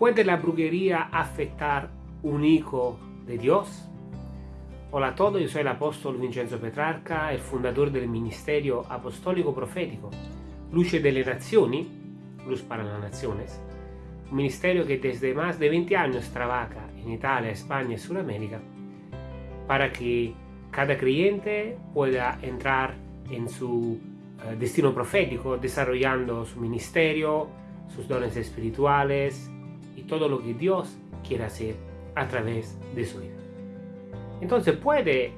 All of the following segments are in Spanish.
¿Puede la brujería afectar un hijo de Dios? Hola a todos, yo soy el apóstol Vincenzo Petrarca, el fundador del Ministerio Apostólico Profético Luce de las Naciones, Luz para las Naciones, un ministerio que desde más de 20 años trabaja en Italia, España y Sudamérica para que cada creyente pueda entrar en su uh, destino profético desarrollando su ministerio, sus dones espirituales, y todo lo que Dios quiere hacer a través de su vida. Entonces, ¿puede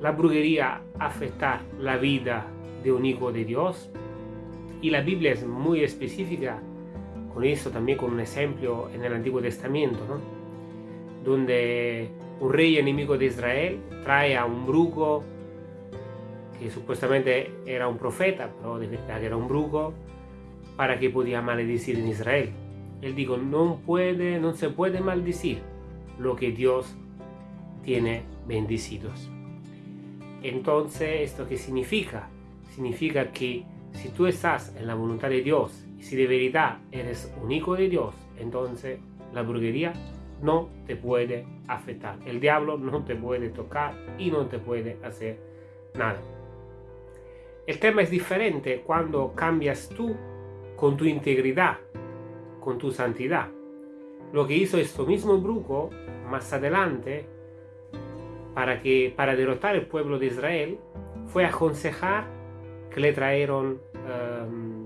la brujería afectar la vida de un hijo de Dios? Y la Biblia es muy específica con eso, también con un ejemplo en el Antiguo Testamento, ¿no? donde un rey enemigo de Israel trae a un brujo que supuestamente era un profeta, pero de verdad era un brujo, para que podía maledecir en Israel. Él dijo, no puede, no se puede maldecir lo que Dios tiene bendecidos. Entonces, ¿esto qué significa? Significa que si tú estás en la voluntad de Dios si de verdad eres un hijo de Dios, entonces la brujería no te puede afectar. El diablo no te puede tocar y no te puede hacer nada. El tema es diferente cuando cambias tú con tu integridad con tu santidad. Lo que hizo esto mismo brujo más adelante para, que, para derrotar el pueblo de Israel fue aconsejar que le trajeron em,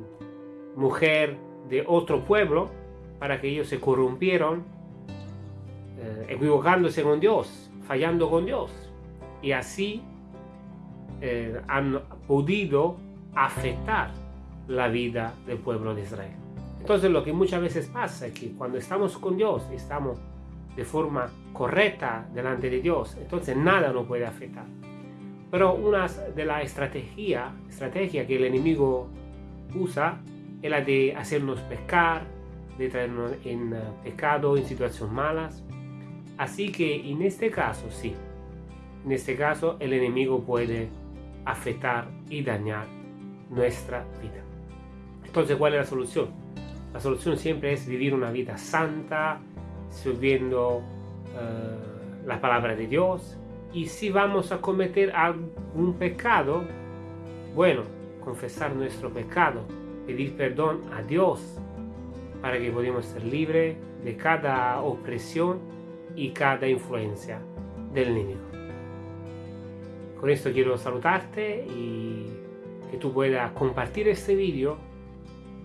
mujer de otro pueblo para que ellos se corrompieron eh, equivocándose con Dios, fallando con Dios. Y así eh, han podido afectar la vida del pueblo de Israel. Entonces lo que muchas veces pasa es que cuando estamos con Dios, estamos de forma correcta delante de Dios, entonces nada nos puede afectar. Pero una de las estrategias estrategia que el enemigo usa es la de hacernos pecar, de traernos en eh, pecado, en situaciones malas. Así que en este caso sí, en este caso el enemigo puede afectar y dañar nuestra vida. Entonces, ¿cuál es la solución? La solución siempre es vivir una vida santa, sirviendo uh, la palabra de Dios. Y si vamos a cometer algún pecado, bueno, confesar nuestro pecado, pedir perdón a Dios para que podamos ser libres de cada opresión y cada influencia del enemigo. Con esto quiero saludarte y que tú puedas compartir este vídeo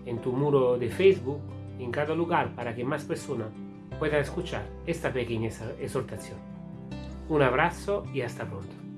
en tu muro de Facebook, en cada lugar, para que más personas puedan escuchar esta pequeña exhortación. Un abrazo y hasta pronto.